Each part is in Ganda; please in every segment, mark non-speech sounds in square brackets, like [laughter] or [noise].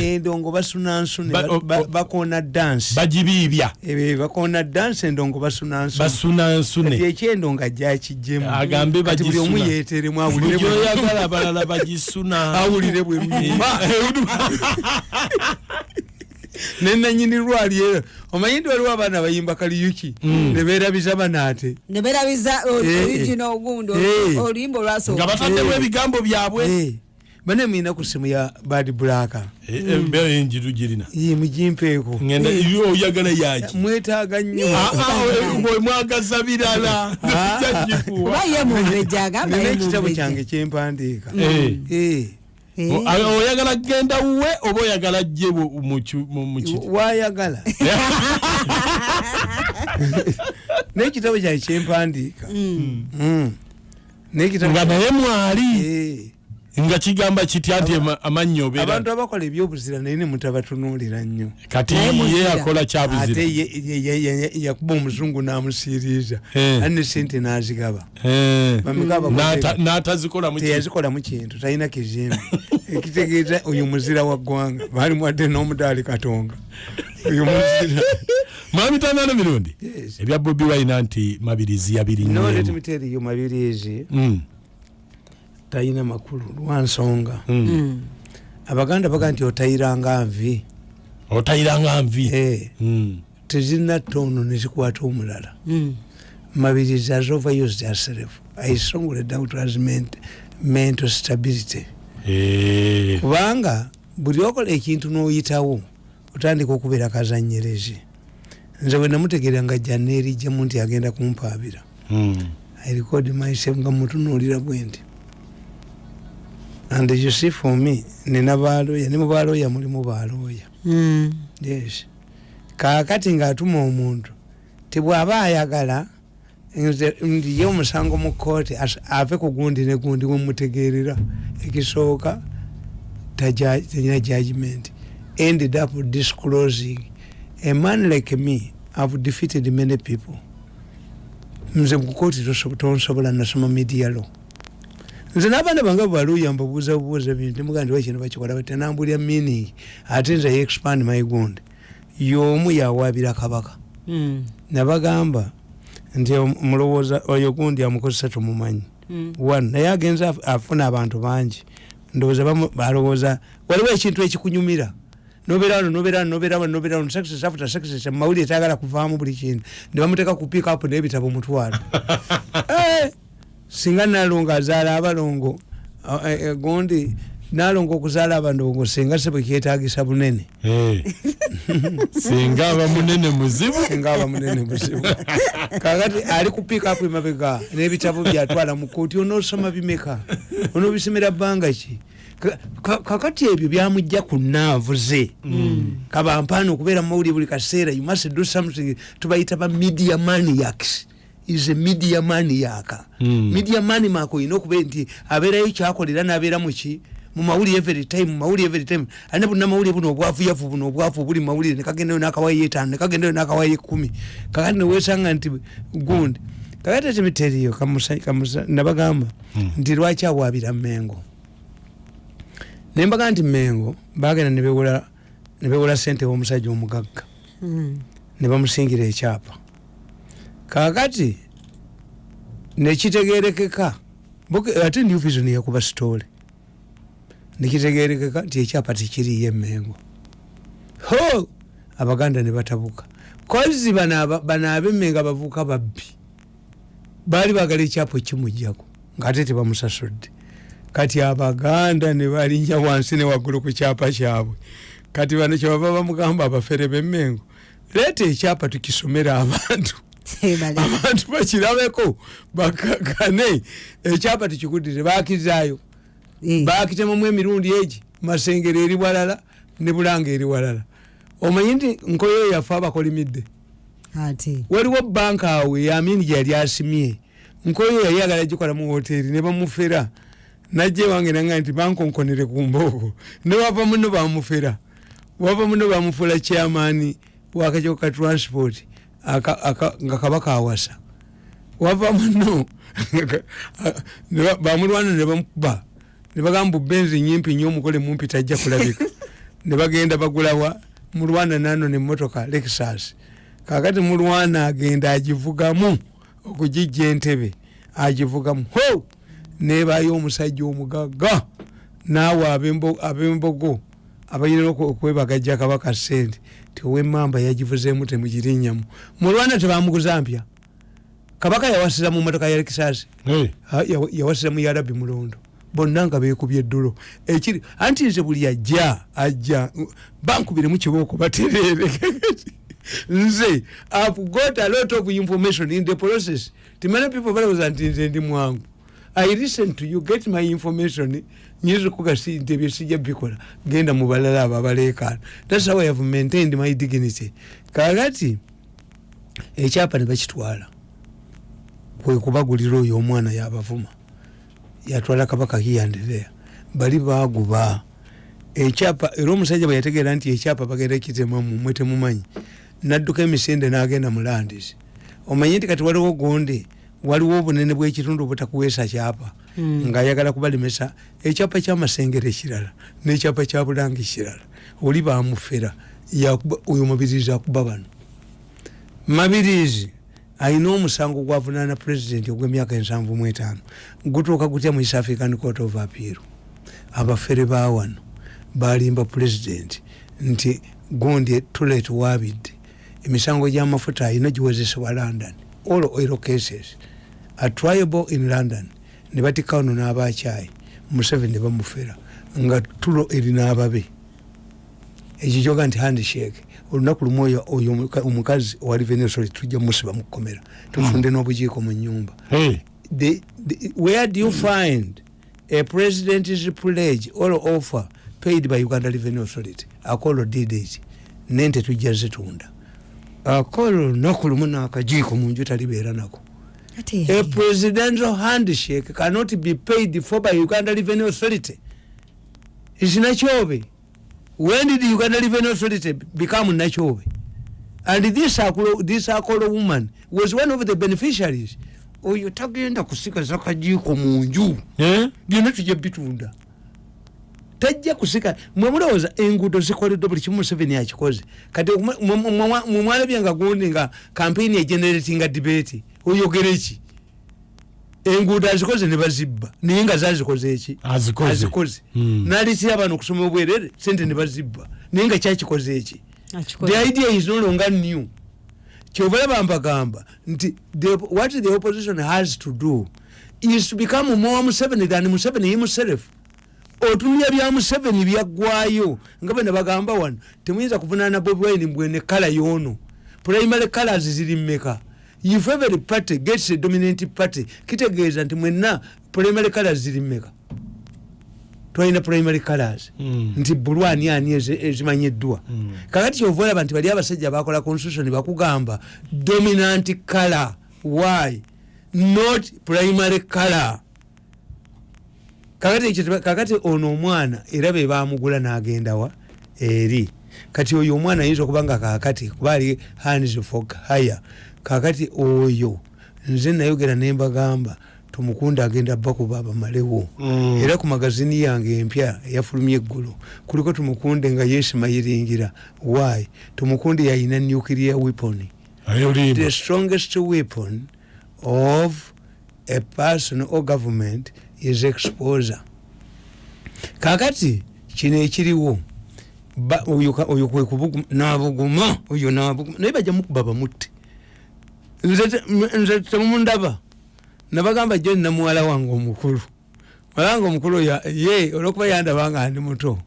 endongo basunansune bakona dansi bagibiibya bakona dansi endongo basunansune ekyendongo ajjakijjemu agambe buli omu yeeteremu awulireoyagala abalala bagisuna. Awulire bwemuma [laughs] [laughs] nenanyini lwali ero omanyi nti waliwo abaana bayimba kaliyuki? Mm. neberabiza banaate neberabiza origina ogundi oluyimba olwasooka nga bataddemu ebigambo byabwe bane mwina ku simu ya bad blaka embeera enjiru girina. Ye mugimpeeko oyagala yaki mwetaaga nnyo. Mwagaza birala. [laughs] Ekitabo kyange kyempandiika? Oyagala kgenda wuwe oba oyagala jje wayagala. [laughs] [laughs] Nekitabo kyange kyempandiika? Nga naye mwali nga kigamba kitya nti amannyo obeera. abantu abakola ebyobuzira naye ne mutabatunulira nnyo. Kati ye akola kyabuzira. Ate yakuba omuzungu n'amusiiriiza. Ate ne sente n'azigaba. N'atazikolamu kintu talina kizimbe [laughs] ekitegeeza oyo muzira wa ggwanga. Baalimu wadde n'omudaali katonga. Oyo muzira. [laughs] Mwami tanano mirundi. Ebya bobi wayina nti mabirizi yabiri nyoletimiteeriyo mabirizi. Mm. Talina makulu lwansonga mm. mm. abaganda baga nti otayiranga nvi otayiranga nvi hey. mm. tezinatta ono nezikwata omulala mabirizi has overused herself i strongly doubt has meant mental stability hey. kubanga buli okola ekintu n'oyitawo otandika okubeera kazanyerezi nze bwe namutegeera nga janeerijjamu nti agenda kumpaabira i record myself nga mutunuulira bwe nti and you see for me nina baloya ne mubaloya mulimu baloya. Mm. yes. Kakati ngaatuma omuntu tibwaba ayagala ndi ye omusango mu kooti ave ku gundi ne gundi wemutegerera ekisooka talina judgment ended up disclosing a man like me have defeated many people. Nze mukukooti tonsobola nasoma media law nze n'abaana bange baluya mbabuuza bubuuza bintu nemugaa nti wakino bakikola? Batenambulya meaning ate nze expand my gund y'omu yawaabira kabaka. Mm. nabagamba nti mulowooza oyo gundi amukozesa tumumanyi. Mm. one naye agenza afuna abantu bangi. Ndowooza balowooza waliwo ekintu ekikunyumira? Nobeerano nobeerano nobeerano nobeerano success after success mumawulire tayagala kuvaamu buli kintu. Nebamuteeka ku pick up n'ebitabo mutwalo [laughs] singa nalongo azaala abalongo gundi nalongo okuzaala abandongo singa se bwekyetagisa bunene. [laughs] Singa aba munene muzibu. Singa aba munene muzibu. Kakati ali kupikapu emabega n'ebitabo byatwala mu kooti onoosoma bimeka? Onoobisomera bbanga ki? Kakati ebyo byamujja ku naavu ze kabampaana okubeera mumawulire buli kaseera. You must do something tubayita ba media maniacs is a media maniac mm. media mani mako ino kube nti abeerayo kyakolera n'abeera muki mumawulire every time mumawulire every time. Ane buna mawulire buno obwavu yavu buno obwavu buli mawulire nekagendayo n'akawayo etaano nekagendayo n'akawayo ekumi kakati newesanga nti gundi. Kakati ekimiteriyo nabagamba mm. nti lwaki awaabira mengo nembaga nti mengo bagenda nebewola nebewola sente w'omusajja omugagga. Mm. ne bamusingira ekyapa kakati nekitegerekeka ate new vision yakuba sitole nekitegerekeka nti ekyapa tikiriyo emengo ho! Abaganda ne batabuka. Kozi bano abemenga bavuuka babbi. Baali bagala ekyapa ekimujjaku ngaate tebamusasudde kati abaganda ne balinnya wansi ne waggulu ku kyapa kyabwe. Kati bano kyebava bamugamba abafere bemengo leeta ekyapa tukisomera abantu [laughs] abantu bakirabeko bakakane ekyapa tikigudire bakizaayo. Bakitemamu emirundi egi masengere eri walala ne bulanga eri walala. Omanyi nti nkoyo yaffe abakolimidde? Waliwo banka awe yamini gyeyali asimye. Nkoyo yali agala gikola mu hoteri ne bamufera. Najja ewange nanga nti bankonkonere ku mbooko ne wava muno bamufera. Wava muno bamufuula chairmani wakajoko ka transport nga kabaka awasa. Wava muno. [laughs] Bamulwana nebamukuba nebagamba benzi nyimpi nyo omugole mumpi tajja kulabika. [laughs] Nebagenda bagulawa mulwana nano nemotoka lexus kakati mulwana agenda agivugamu okugijja entebe agivugamu ho! Nebayo omusajja omugaga. Naawe abembogo abayina okwebagajja kabaka sente tiowemamba yagivuzemu temugirinyamu. Mulwana tebamuguza mpya. Kabaka yawasira mu motoka ya lexus yawasira mu yarabi mulondo. Bonna nga bekubye eddulo. Ekiri anti nze buli ajja ajja bankubiremu kibooko baterere [laughs] nze ive got a lot of information in the process. Timana people balowooza nti nze ndi mwangu i listen to you get my information. Nyinza okugasi nti ebyo sijja bikola genda mu balala abo abaleekaano thats how i have maintained my dignity. Kakati ekyapa ne bakitwala kwekubagulira oyo omwana yabavuma. Yatwala kabaka hiyandirea bali baguba. Ekyapa era omusajja bwe yategeera nti ekyapa bagenda kitemamu mwe temumanyi nadduka emisinde n'agenda mu landis omanye nti kati waliwo gundi waliwo obunene bwekitundu obutakuweesa kyapa. Hmm. ngaayagala kubalemesa ekyapa kyamasengere kirala nekyapa kya bulangi kirala oli bamufera oyo mabirizi akuba bano. Mabirizi ayina omusango gwavunana pulezidenti ogwemyaka ensanvu mu etaano gutuuka gutya mu east african court of appeal. Abafere bawano balimba pulezidenti nti gundi tulet wabidde emisango gyamafuta ayina giwezesebwa london all oil cases atriable in london ne batika wano n'abakyayi museveni ne bamufera nga tulo erina ababe ekyo kyoga nti handshake olunaku lumu oyo omukazi owa revenue sorry tujja musiba mukukomera tufunde n'obujiiko mu nyumba. Where do you find a president's pledge or offer paid by uganda revenue authority? Akolo dds nente tujja zitunda. Akolo olunaku lumu n'akajiiko mu nju talibeera nako a presidential handshake cannot be paid for by uganda revenue authority. Isinakyobe when did uganda revenue authority become nachobe and this akolo, this akolo woman was one of the beneficiaries. Oyo tagenda kusigaza kajiiko munju. Eh? byonna tujja bitunda. Tajja kusika. Mwemulowooza enguudo zikoleddwa buli kimu museveni akikoze kati mwemwalabye nga gundi nga kampeyini egeneratinga debate oyogere ki enguudo azikoze nebazibba naye nga zazikoze eki? Azikoze. Hmm. nalitira abantu okusoma obwerere sente nebazibba naye nga kyakikoze eki? The idea is no longer new. Kyobalaba mbagamba nti what the opposition has to do is to become more museveni than museveni himself. Otunulya bya museveni byaggwayo nga bwe nebagamba wano temuyinza kuvunana bobi wine mbwene kala yono. Primary colors ziri mmeka if every party gets a dominant party kitegeeza nti mwenna primary colors ziri mmeka? Twalina primary colors. Mm. nti bulu ani ani ezimanyiddwa mm. kakati kyova olaba nti bali abasajja bakola constitution bakugamba dominant color why? Not primary color. Kakati, kakati ono omwana era bebamugula nagendawa eri. Kati oyo omwana ayinza okuba nga kakati kuba ali hands for hire kakati oyo nze nayogera nembagamba tumukunda agenda bakuba abamalewo mm. era ku magazini yange empya eyafulumya eggulu kuliko tumukunde nga yesimayiringira why? Tumukunde yayina nuclear weapon. The strongest weapon of a person or government is exposure. Kakati kino ekiriwo oyo kwekubuguma oyo nabuguma naye bajja mukuba bamutte nze temundaba. Nabagamba jo nina muwala wange omukulu. Muwala wange omukulu ye olwokuba yandaba nga ndi muto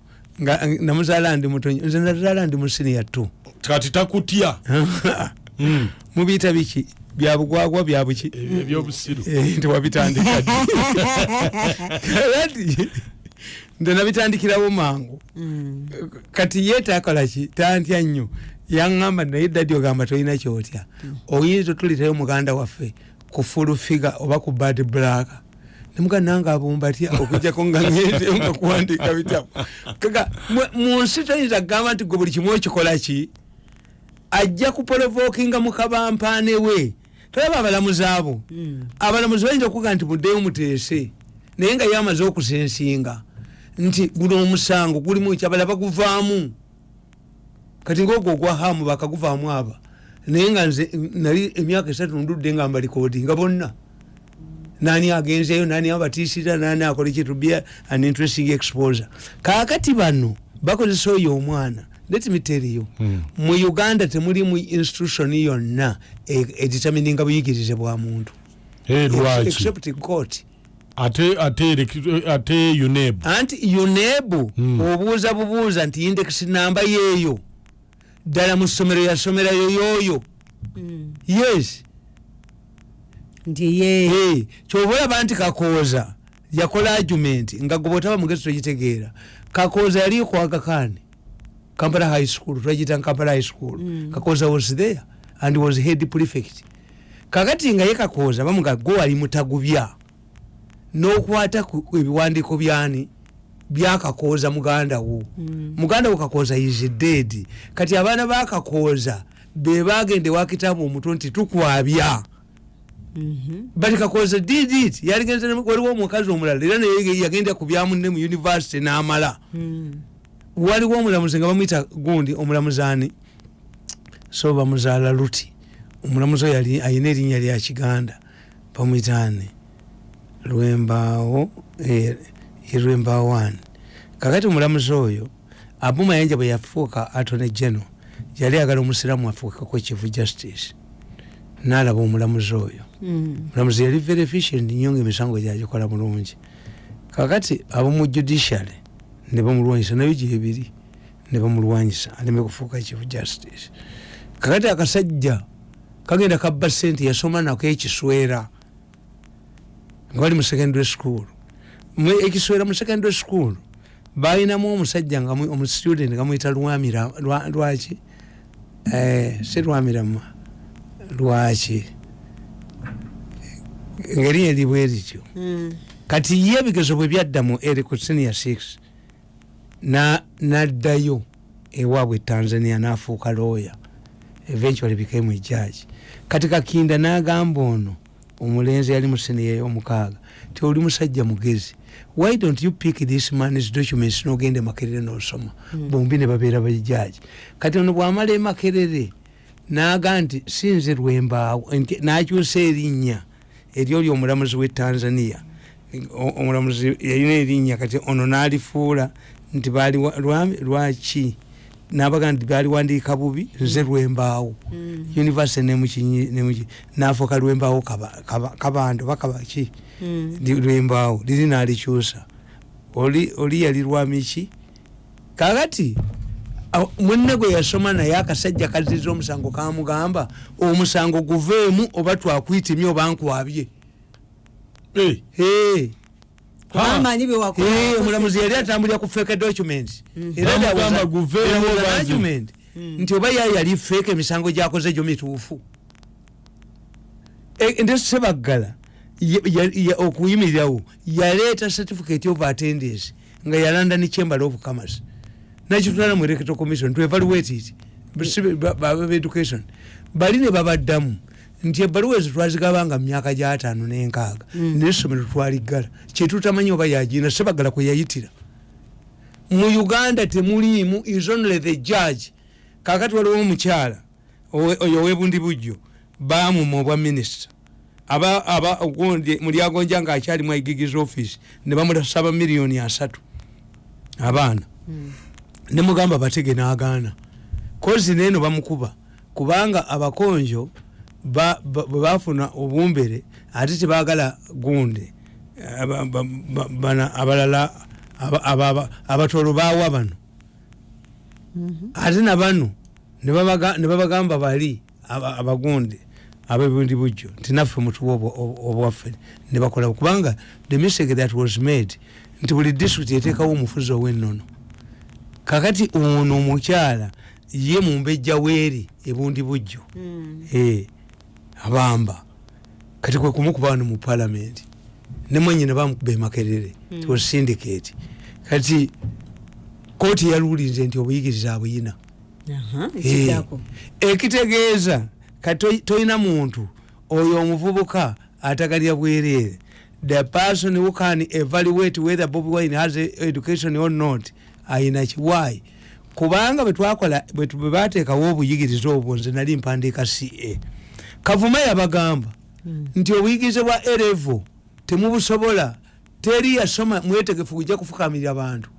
nga namuzaala ndi muto nze nazaala ndi musinia tu kati takutya. [laughs] Hmm. mubiyita biki? Byabugwagwa byabuki ebyobusiru eh, ntiwabitandika kati nze nabitandikirawo mangu. Hmm. kati ye takolaki tantya nnyo yaŋamba naye dadi ogamba tolina kyotya? Oyinza otulitayo muganda waffe ku fulufiga oba ku bad black? Nemuga nange abumbatya okujjako nga ngendeyo [laughs] nga kuwandika bitabu. Kaka mu nsi toyinza kugamba nti gwe buli kimu okikola ki? Ajja kuprovokinga mukabampaane we. Tolaba abalamuzi abo. Hmm. abalamuzi bayinza okuga nti muddeyo muteese naye nga ye amaze okusensinga. Nti guno omusango gulimu kyabala baguvaamu kati ngaogwo ogwahamu bakaguvaamu aba. Naye nga nze nali emyaka esatu ndudde nga mbalikoodi nga bonna. Nani agenzeyo nani abatiisira nani akola ekitubia an interesting exposure. Kakati bano bakozesa oyo omwana let me tell you Hmm. mu uganda temulimu institution yonna e- editamininga buyigirize bwa muntu. Eh, lwaki? except court. Ate ate elek- ate uneb anti unebu Hmm. obuuza bubuuza nti index namba yeeyo ddala mu ssomero yasomerayo yoyo Mm. yes. Kyoba olaba nti kakooza yakola argument nga gwe bwotaba mugezi togitegeera. Kakooza yali kwagakani kampala high school twagita kampala high school. Mm. kakooza was there and was head prefect. Kakati nga ye kakooza bamuga gwe wali mutagubya. N'okwata ku ebiwandiiko byani byakakooza muganda wo. Mm. muganda wo kakooza is dead. Kati abaana bakakooza be bagende wakitabu omutwe nti tukwabya. Mhm. but kakooza did it. Yaligenze waliwo omukazi omulala era naye yagenda ku byamunne mu university n'amala. Mm. waliwo omulamuzi nga bamwita gundi omulamuzaani so bamuzaala luti. Omulamuzi oyo ayina erinnya lya kiganda. Bamwitaani lwembaawo lwembaawo ani kakati omulamuzi oyo abumayanja bwe yafuuka atone geno yali agala omusiraamu afuukeko chief justice. Naalaba omulamuzi oyo. Mm. mulamuzi yali very efficient nnyo nga emisango gyagikola bulungi. Kakati abomu judiciary ne bamulwanyisa nayo gyebiri ne bamulwanyisa aleme kufuuka chief justice. Kakati akasajja kagenda kabba sente yasoma nako ekiswera nga bali mu secondary school ekiswera mu secondary school balinamu omusajja nga mu- omustudent nga muyita lwamira lwa- lwaki? Eh, si lwamirama lwaki? Ngeri eribwe rityo Mm. kati ye ebigezo bwe byadda mu eri ku senior 6 na- naddayo ewaabwe tanzania nafuuka lawyer. Eventually became a judge. Kati kakinda n'agamba ono omulenzi yali mu senior ey'omukaaga ti oli musajja mugezi why don't you pick this man's documents n'ogenda emakerere n'osoma Mm. bombi ne babeera bajaji kati ono bw'amala emakerere n'aga nti sinze lwembaawo n'akyusa erinnya. Eryoli omulamuzi w'e tanzania. Omulamuzi yalina erinnya kati ono n'alifuula nti baali lwaki nabaga nti baliwandiika bubi nze lwembaawo. Mm. univesity nemukinyi nemuki nafuuka lwembaawo kaba- kaba- kabando bakabaki Mm. lwembaawo liri nalikyusa. Oli oli yali lwamiki kakati munne gwe yasoma naye akasajja kaziza omusango kamugamba omusango guveemu oba twakwitimye oba nkwabye omulamuzi yali atambulira ku fake documents. Mm. Era there was a- Bamugamba guveewo there was an banzi. argument Mm. nti oba yaye yali fake emisango gyakoze gyo mituufu. Nde sebaggala ye- ya- ya- okuyimirirawo yaleeta certificate of attendance nga yalanda ne chamber of commerce. Nakitutala mu electoral commission to evaluate it. Education. Bali ne babaddamu nti ebbaluwa ezo twazigabanga mu myaka gyataano n'enkaaga Mm. nesomero twaliggala. Kyetutamanyi oba yagina sebaggala kwe yayitira. Mu uganda temuliimu is only the judge. Kakati waliwo omukyala oyo owebundi bujjo bamuma obwa minisita. Mulyagonja nga akyalimu aigigiza office ne bamulasaba miliyoni asatu abaana. Mm. nemugamba batege n'agaana. Kozi neeno bamukuba kubanga abakonjo ba- ba- bwe bafuna obumbere ate tebagala ba- bana abalala aba- aba- aba- abatolo bawa bano. Mhm. ate nabano ne babaga- ne babagamba bali aba- abagunde abebundi bujjo nti naffe mutuwa obwa- obwa- obwaffe ne bakola. Kubanga the mistake that was made nti buli district eteekawo omufuzi ow'ennono. Kakati ono omukyala ye mumbejja weeri ebundi bujjo. Mm. Eh, abamba. Kati kwe kumukuba wano mu palamenti ne mwenyine bamukuba emakerere Mm. mm. syndicate. Kati kooti yaluulinze nti obuyigiriza abuyina Eh, ekitegeeza kati toyina muntu oyo omuvubuka atagalya bwereere the person who can evaluate whether bobi wine has education or not ayina ki why kubanga bwetwakola bwe bateekawo obuyigiriza obwo nze nali mpandiika ca kavuma yabagamba nti obuyigirize bwa erevo temubusobola teri yasoma mwetegefu kujja kufukamirira bantu.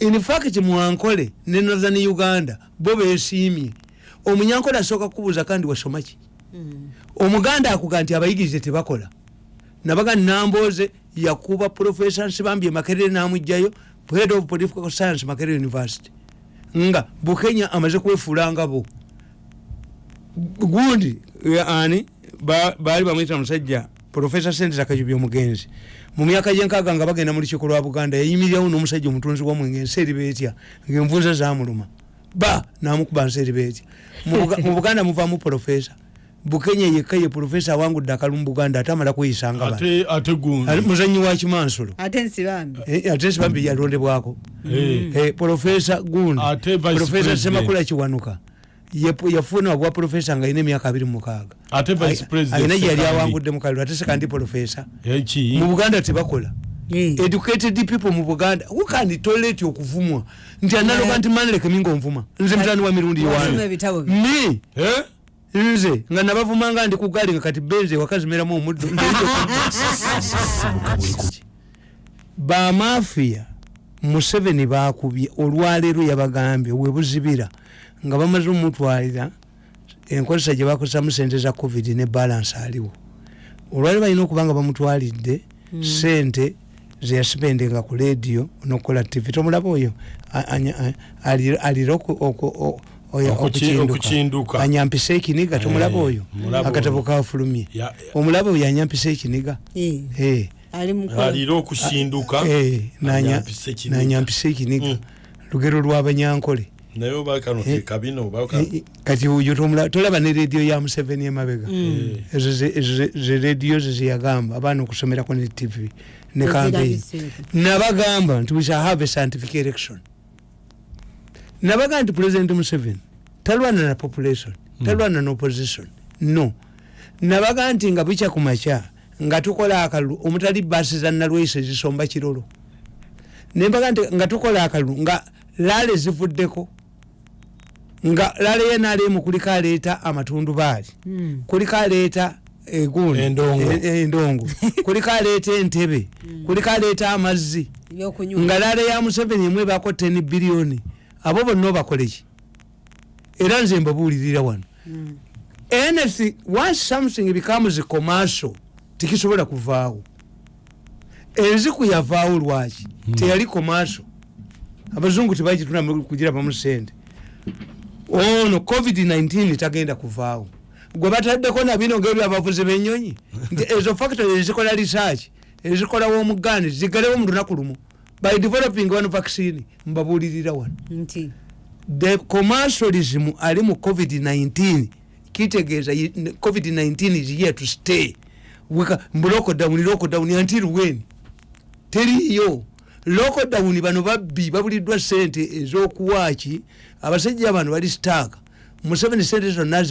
Infact mwankole ne northern uganda bo besiimye omunyankole asooka kukubuuza kandi wasoma ki? Omuganda akuga nti abayigirize tebakola. Nabaga namboze yakuba profesa nsibambye makerere namugjayo head of political science makerere university. Nga bukenya amaze kwefuulanga bo gundi eh, ani ba- baali bamwita musajja profesa sente kajubi omugenzi. Mu myaka gyenkaaga nga bagenda mu lukiiko lwa buganda yayimirirawo n'omusajja omutunzi wamwenge ensi eri beetya ngaenvunza zamuluma ba namukuba nsi eri beetya Mu Buga- mu buganda muvaamu profesa bukenya yekka ye profesa awangudde akalu mu buganda ate amala kweyisanga muzanyi wa kimansulo ate nsibambi. Eh, yalondebwako. Eh, profesa gundi. Profesa semakula kiwanuka yafuna obwa profesa nga alina emyaka abiri mukaaga. Ate vice president alina gyeyali awangudde mukaliro ate sekandi profesa mu buganda tebakola. Educated people mu buganda wukandi toleti okuvumwa? Nti analoga nti manlekeminga onvuma nze mutani wa mirundi bye. ni Eh? nze nga nabavumanga ndi kugali nga kati benze wakazimeramu omuddo. Bamafiya museveni bakubye olwaleero yabagambye webuzibira nga bamaze omutwalira enkozesa gye bakozesamu sente za covid ne balance aliwo. Olwaleero balina okuba nga bamutwalidde sente zeyasipendenga ku lediyo nokukola tv. Tomulaba oyo alira okukinduka. anyampisa ekiniga tomulaba Eh, oyo? mulaba akatabo oyo. kafulumye. Ya- omulaba oyo anyampisa ekiniga? Eh, Eh. ali mukola alira Eh, ekiniga. nanyampisa ekiniga. Mm. lugero lwabanyankole naye oba kano Eh. kekabino oba Eh, eh, kati oyo tomula- tolaba ne rediyo ya museveni emabega ezo ze- ezo ze- rediyo ze zeyagamba abaana okusomerako ne tv ne campaign Ezirabiseeko. nabagamba nti we shall have a scientific election nabagamba nti president museveni talwana na population talwana na opposition. No. Nabaga nti nga bukya ku makya nga tukola akalulu omutali baasi za nalwese zisomba kirolo nembaga nti nga tukola akalulu nga laale zivuddeko nga laale ye naalemu kuliko aleeta amatundubaali Mm. kuliko aleeta egundi Endongo. e- e- endongo. [laughs] Kuliko aleeta entebe. Kuliko aleeta amazzi. Nga laale ya museveni emu ebako 10 biliyoni abo bonna obakoleki era nze mbabuulirira wano. Anything once something becomes commercial tikisobola kuvaawo. Enziku yavaawo lwaki? Teyali commercial. Abazungu tebagituna kugirabamu sente ono covid-19 tagenda kuvaawo gwe bataddeko nabino ngebyo abavuzi benyonyi nti ezo factory ezikola research ezikola womuganda zigalewo mu lunaku lumu. By developing one vaccine mbabuulirira wano. Nti? The commercialism ali mu covid-19 kitegeeza yi- n- covid-19 is here to stay. Mbu lockdown lockdown until when teriyo lockdown bano babbi babuliddwa sente ez'okuwaaki abasajja bano bali staaka museveni sente zonna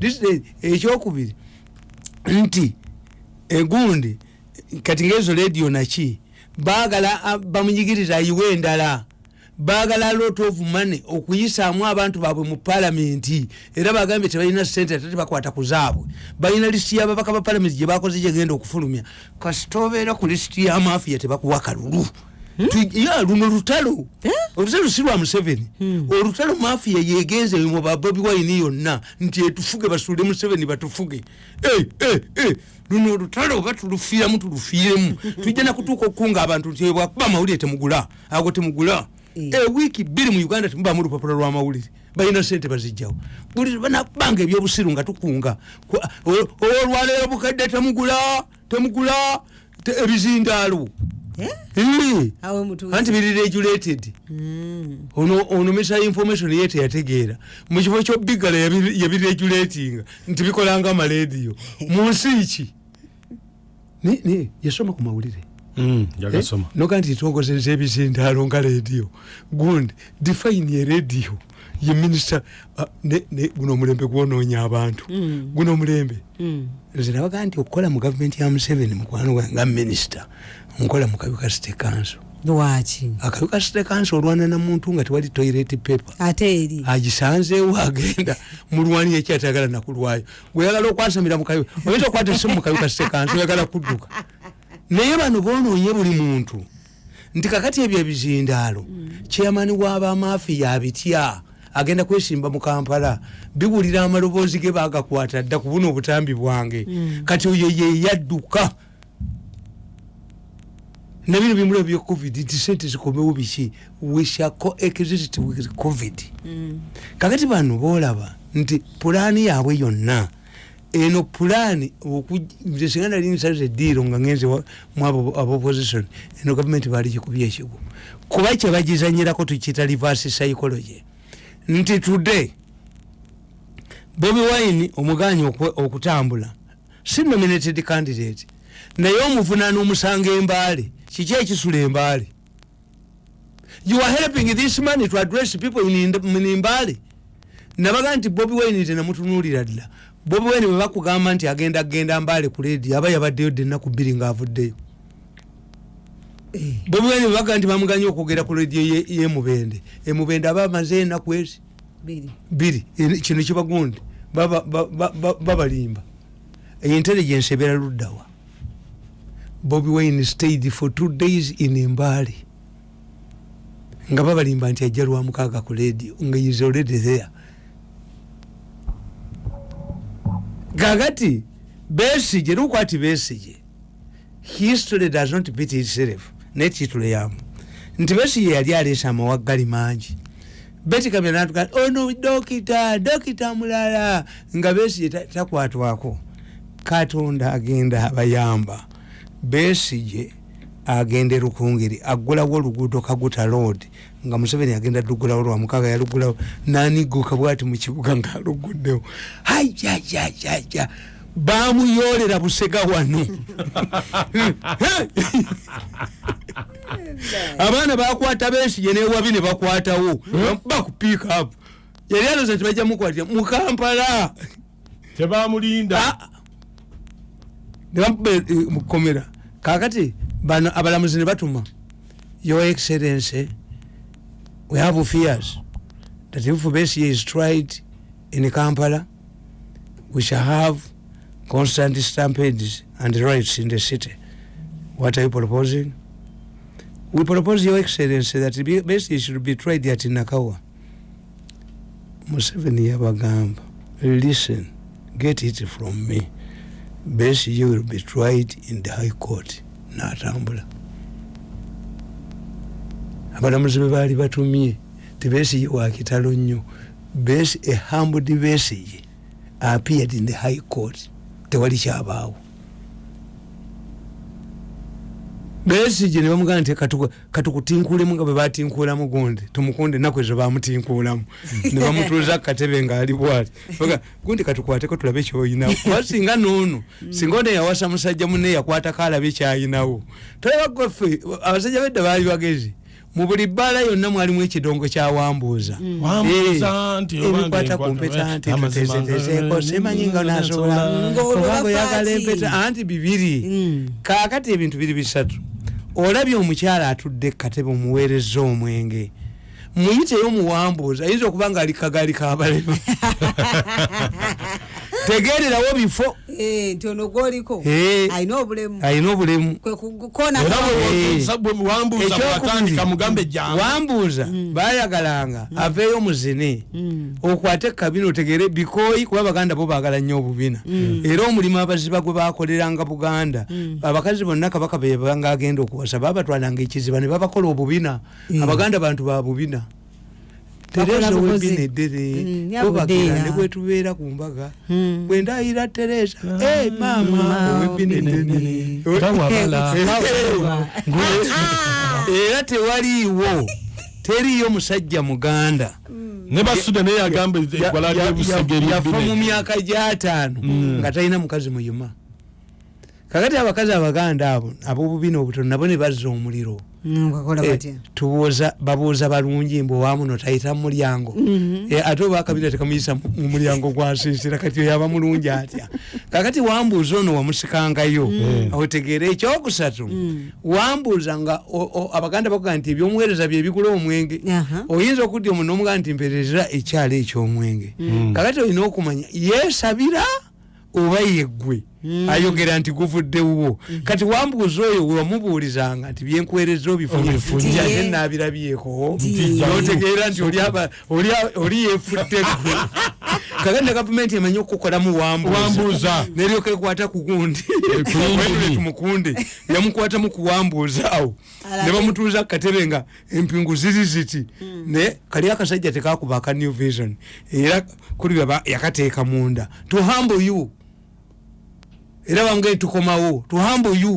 This is- ekyokubiri. Nti egundi kati ngaezo radio naki baagala bamunyigiriza ayiwe endala baagala lot of money okuyisaamu abantu baabwe mu palamenti era bagambye tebalina sente ate tebakwata ku zaabwe. Balina lisiti y'ababaka ba palamenti gye bakoze gyegenda okufulumya. Kasita obeera ku lisiti y'amafiya tebakuwa kalulu. Tu- ya luno lutalo olutalo si lwa museveni. Olutalo mafiya yegenze mu babobi wayini yonna nti etufuge basuule museveni batufuge. Eh, eh, eh, luno olutalo oba tulufiiramu tulufiiremu [laughs] tujja nakutuuka okukunga abantu nti bwakuba amawulire temugula. Ago temugula. Eh. Ewiiki bbiri mu uganda temubamu lupapula lw'amawulire balina sente bazijjawo buli banakubanga ebyobusiru nga tukunga. Olwaleero bukadde temugula temugula te- ebizindaalo. Eh? Eh. anti biri regulated. Mm. ono misa information ye teyategeera. Mu kifo kyobigala yabiregulatinga nti bikolanga amalediyo [laughs] mu nsi ki? Ni- ni, yasoma ku mawulire noga nti ntongozeza ebizindaalo nga rediyo gundi define ye rediyo ye minisita ah, ne- ne- guno omulembe gwonoonya abantu. Mm. guno omulembe Mm. nze nabaga nti okukola mu gavumenti ya museveni mukwano gwange nga minisita nkola mu kabuka city council. Lwaki? Akabuka city council olwana na muntu nga tewali toilet paper. Ate eri? Agisanzeewo agenda mulwani ekyatayagala nakulwayo. Gweyagala okwasamira mukayu oyinza okukwata esimu mukayuka sekansi oyagala kudduka naye bano bonoonye buli muntu. Nti kakati ebyo ebizindaalo kyeyamani w'abamafiya abitya agenda kwesimba mu kampala biwulira amaloboozi ge bagakwata dda ku buno obutambi bwange. Kati oyo ye yadduka. Nabino bimula bya covid nti sente zikomewo biki? We shall coexist with covid. Kakati bano boolaba nti pulaani yaabwe yonna eno pulaani singa nali nsaze ediiro nga ngenze wa- mu abo abo opposition eno gavumenti baali gikubye ekigo kuba kyebagizanyirako tukiyita reverse psychology. Nti today bobi wine omuganya okutambula si nominated candidate. Naye omuvunana omusanga embaale kiki ekisula embaale you are helping this man to address people in Ind- in imbaale nabaga nti bobi wine tenamutunuulira ddala bobi wine bwe bakugamba nti agenda genda mbaale ku ledi aba yabaddeyo dde ennaku bbiri ng'avuddeyo. Bobi wine bwe baga nti bamuganye okwogera ku ledi ye- yemubende emubende aba amaze ennaku ezi? Biri biri eri- kino kibagundi. Baba- ba- ba- ba- babalimba. Intelligence ebeera luddawa bobi wine stayed for two days in embaale nga babalimba nti ajja lwa mukaaga ku radio nga is already there gagati besige lukwati besige. History does not beat itself naye titulo yamu nti besige yali aleesa amawaggali mangi. Beti kamera natuka ono dokita dokita mulala nga besige ta- takwatwako. Katonda agenda abayamba. Besige agenda erukungiri agulawo oluguudo kaguta road nga museveni agenda lugulawo lwamukaga yalugulawo. Naniguka bwati mukibuga ngaaluguddewo hajajajaja bamuyolera busega wano. Abaana bakwata besige newabi ne bakwatawo. Bakupiika up. Yali aloza nti bajja mukwatira mukampala tebamulinda nebamuba mukomera kakati bano abalamuzi ne batuma your excellency we have fears that if Besigye is tried in kampala we shall have constant stampedes and riots in the city. What are you proposing? We propose your excellency that Be- Besigye should be tried at nakawa museveni yabagamba listen get it from me. Besigye will be tried in the high court natambula abalamuzi be baali batumye tibesige wakitalo nnyo. Besi- a humbled besige appeared in the high court. Tewali kyabaawo. Besige nebamugana nti katu- katukutinkulemu nga bwe batinkuulamu gundi tumukunde ennaku ezo bamutinkuulamu [laughs] ne bamutuuza ku katebe ngaali bwati. Baga, gundi katukwateko tulabe kyoyinawo. [laughs] Kuba singa noono singa ono yawasa musajja munne yakwatako alabe kyayinawo. Tolaba gweffe abasajja bedda baali bagezi mu buli bbaala yonna mwalimu ekidongo kyawambuuza Wambuuza. Nti oba ebikwata ku mpeta nti tutezetezeeko nga- simanyi nga nasobola Ng'olwo kubanga oyagala bafaati. empeta anti bibiri. Mm. kaakati ebintu biri bisatu. Olabye omukyala atudde katebe omuweereza omwenge. Muyiteyo muwambuuza ayinza okuba nga ali kagaali kabalema [laughs] tegererawo bifo. Eh, nti ono gwoliko Eh. alina obulemu. alina obulemu. Eh. wambuuza jangu wambuuza bayagalanga aveeyo muzine. Okwate kabina otegere bikoyi kuba baganda bo bagala nnyo obubina. Era omulimu abaziba gwe bakoleranga buganda abakazi bonna kabaka bebanga agenda okuwasa babatwalanga ekiziba ne babakola obubina. Abaganda bantu ba bubina tereza webina eddere Mm, bobagira yabudeera. ne bwetubeera ku mbaga. Mm. bwendayira tereza e maama. Mama, owebina eddene tawabala era tewaliiwo. Teriyo musajja muganda. Ne basuda naye agamba eggwala Ya- ya- lyebusege yafa mu myaka gyataano nga talina mukazi muyima kakati abakazi abaganda abo abobubina obutono nabo ne bazza omuliro. Ngakola Eh, babuuza balungi mbu owamuno tayita mu mulyango. Eh, ate oba akabira tekamuyisa mu- mu mulyango gwasiisira kati oyo aba mulungi atya? Kakati wambuuza ono wamusikangayo otegeera ekyokusatu. Wambuuza nga abaganda bakuga nti ebyomuweereza byebigula omwenge oyinza okudda omuntu nomugaa nti mpereza ekyalo ekyomwenge. Kakati olina okumanya yeesabira oba yeggwe ayogera nti guvuddewo kati wambuuza oyo wewamubuulizanga nti byenkuweereza Obifunye. nabirabyeko notegeera nti oli aba- oli a- oli yefudde gwe kakati [laughs] ne gavumenti emanyi okukolamu Wambuuza. neryoka ekwata ku yingini. tumukundi yamukwatamu kuwambuuza awo. Ne bamutuuza akatebe nga empingu ziri ziti. Ne kali akasajja tekakuba aka new vision. Era kuli yakateeka munda. To humble you era bamugee tukomawo to humble you